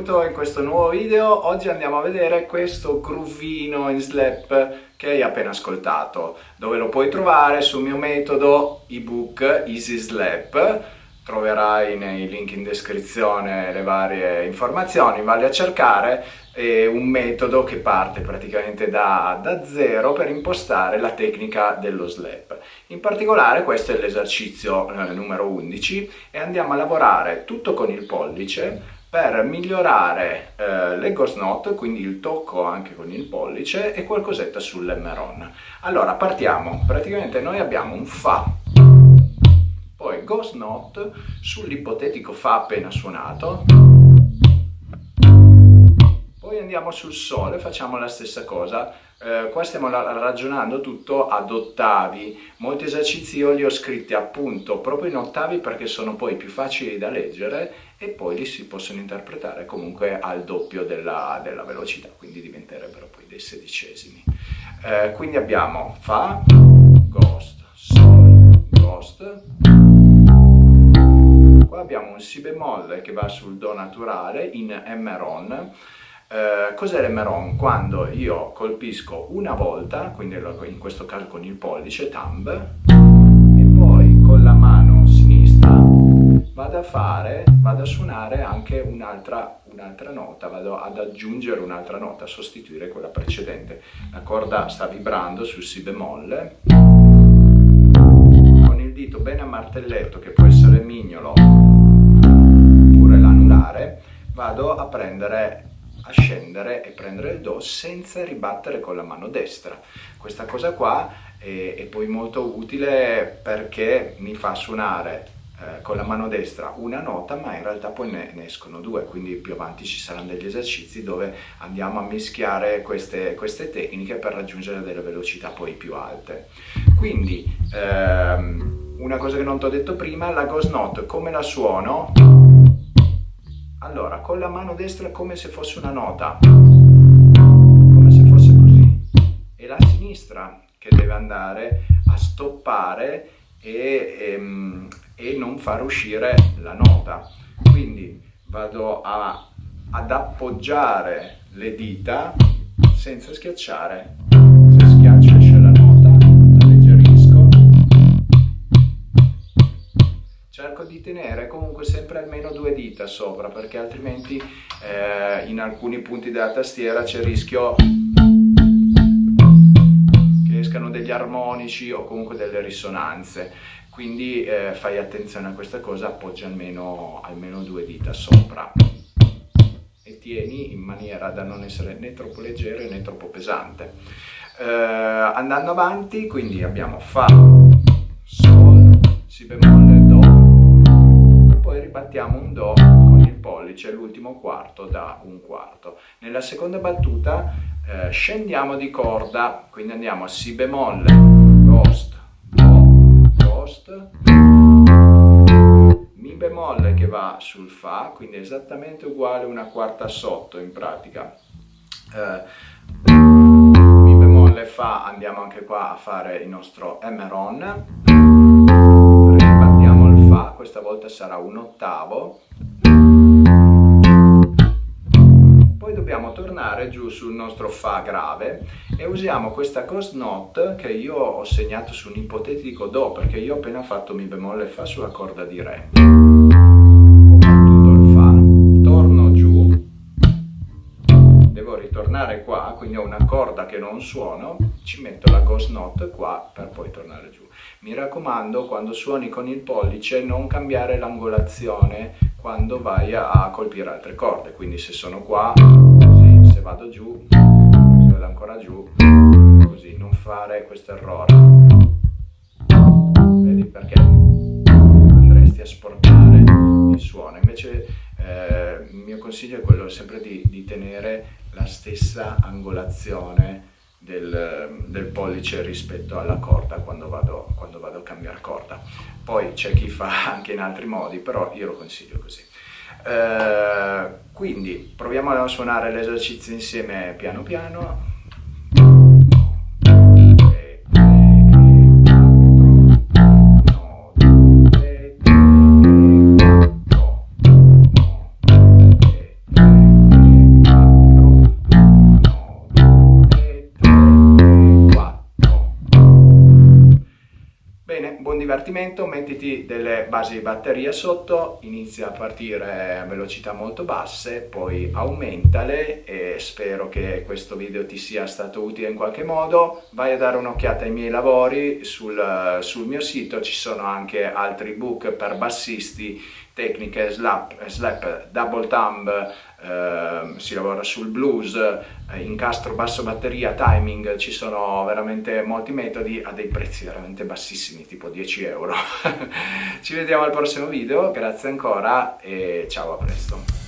Benvenuto in questo nuovo video. Oggi andiamo a vedere questo groovino in slap che hai appena ascoltato, dove lo puoi trovare sul mio metodo ebook Easy Slap. Troverai nei link in descrizione le varie informazioni, vale a cercare. È un metodo che parte praticamente da, da zero per impostare la tecnica dello slap. In particolare questo è l'esercizio eh, numero 11 e andiamo a lavorare tutto con il pollice per migliorare eh, le ghost note, quindi il tocco anche con il pollice e qualcosetta sull'emeron. Allora partiamo, praticamente noi abbiamo un Fa, poi ghost note sull'ipotetico Fa appena suonato, poi andiamo sul Sol e facciamo la stessa cosa, eh, qua stiamo ragionando tutto ad ottavi, molti esercizi io li ho scritti appunto proprio in ottavi perché sono poi più facili da leggere e poi li si possono interpretare comunque al doppio della, della velocità, quindi diventerebbero poi dei sedicesimi. Eh, quindi abbiamo Fa, Ghost, Sol, Ghost, qua abbiamo un Si bemolle che va sul Do naturale in Emeron, eh, cos'è l'emeron? Quando io colpisco una volta, quindi in questo caso con il pollice, thumb, e poi con la mano sinistra vado a fare, vado a suonare anche un'altra un nota, vado ad aggiungere un'altra nota, a sostituire quella precedente. La corda sta vibrando sul si bemolle, con il dito bene a martelletto, che può essere mignolo oppure l'anulare, vado a prendere a scendere e prendere il Do senza ribattere con la mano destra. Questa cosa qua è, è poi molto utile perché mi fa suonare eh, con la mano destra una nota ma in realtà poi ne, ne, escono due quindi più avanti ci saranno degli esercizi dove andiamo a mischiare queste, queste tecniche per raggiungere delle velocità poi più alte quindi ehm, una cosa che non ti ho detto prima la ghost note come la suono allora, con la mano destra è come se fosse una nota, come se fosse così. E la sinistra che deve andare a stoppare e, e, ehm, e non far uscire la nota. Quindi vado a, ad appoggiare le dita senza schiacciare. Cerco di tenere comunque sempre almeno due dita sopra perché altrimenti eh, in alcuni punti della tastiera c'è il rischio che escano degli armonici o comunque delle risonanze. Quindi eh, fai attenzione a questa cosa appoggia almeno, almeno due dita sopra. E tieni in maniera da non essere né troppo leggero né troppo pesante. Eh, andando avanti quindi abbiamo Fa, Sol, Si bemolle, ribattiamo un Do con il pollice, l'ultimo quarto da un quarto. Nella seconda battuta eh, scendiamo di corda, quindi andiamo a Si bemolle, Ghost, Do, Ghost, Mi bemolle che va sul Fa, quindi esattamente uguale una quarta sotto in pratica. Eh, mi bemolle Fa, andiamo anche qua a fare il nostro Emeron, questa volta sarà un ottavo. Poi dobbiamo tornare giù sul nostro Fa grave e usiamo questa ghost note che io ho segnato su un ipotetico Do perché io ho appena fatto Mi bemolle Fa sulla corda di Re. Devo ritornare qua, quindi ho una corda che non suono, ci metto la ghost note qua per poi tornare giù. Mi raccomando, quando suoni con il pollice, non cambiare l'angolazione quando vai a colpire altre corde. Quindi se sono qua, così, se vado giù, se vado ancora giù, così, non fare questo errore. Vedi perché andresti a sporcare il suono. Invece eh, il mio consiglio è quello sempre di, di tenere la stessa angolazione del, del, pollice rispetto alla corda quando vado, quando vado a cambiare corda. Poi c'è chi fa anche in altri modi, però io lo consiglio così. Eh, quindi proviamo a suonare l'esercizio insieme piano piano. Metti delle basi di batteria sotto, inizia a partire a velocità molto basse, poi aumentale e spero che questo video ti sia stato utile in qualche modo. Vai a dare un'occhiata ai miei lavori sul, sul mio sito, ci sono anche altri book per bassisti, tecniche slap, slap double thumb, eh, si lavora sul blues, eh, incastro, basso, batteria, timing, ci sono veramente molti metodi a dei prezzi veramente bassissimi, tipo 10 euro. Ci vediamo al prossimo video, grazie ancora e ciao a presto.